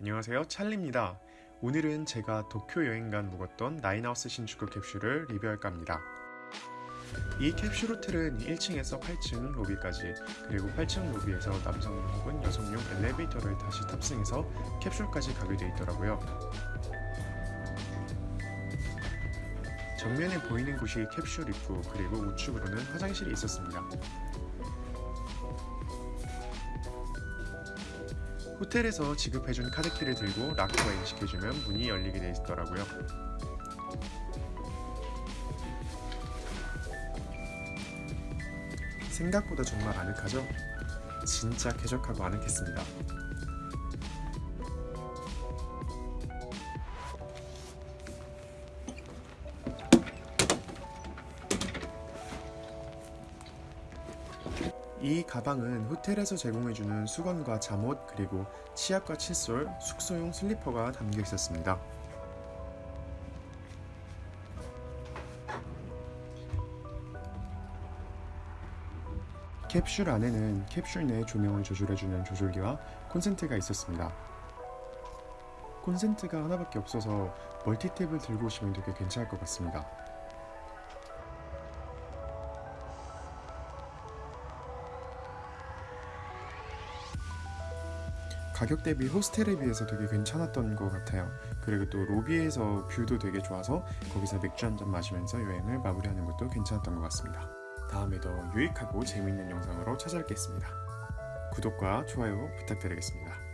안녕하세요 찰리입니다. 오늘은 제가 도쿄 여행 간 묵었던 나인하우스 신축구 캡슐을 리뷰할까 합니다. 이 캡슐 호텔은 1층에서 8층 로비까지 그리고 8층 로비에서 남성용 혹은 여성용 엘리베이터를 다시 탑승해서 캡슐까지 가게 되어 있더라고요. 정면에 보이는 곳이 캡슐 입구 그리고 우측으로는 화장실이 있었습니다 호텔에서 지급해준 카드키를 들고 락커에 인식해주면 문이 열리게 되어 있더라고요. 생각보다 정말 아늑하죠? 진짜 쾌적하고 아늑했습니다. 이 가방은 호텔에서 제공해주는 수건과 잠옷 그리고 치약과 칫솔, 숙소용 슬리퍼가 담겨 있었습니다. 캡슐 안에는 캡슐 내 조명을 조절해주는 조절기와 콘센트가 있었습니다. 콘센트가 하나밖에 없어서 멀티탭을 들고 오시면 되게 괜찮을 것 같습니다. 가격 대비 호스텔에 비해서 되게 괜찮았던 것 같아요. 그리고 또 로비에서 뷰도 되게 좋아서 거기서 맥주 한 잔 마시면서 여행을 마무리하는 것도 괜찮았던 것 같습니다. 다음에 더 유익하고 재미있는 영상으로 찾아뵙겠습니다. 구독과 좋아요 부탁드리겠습니다.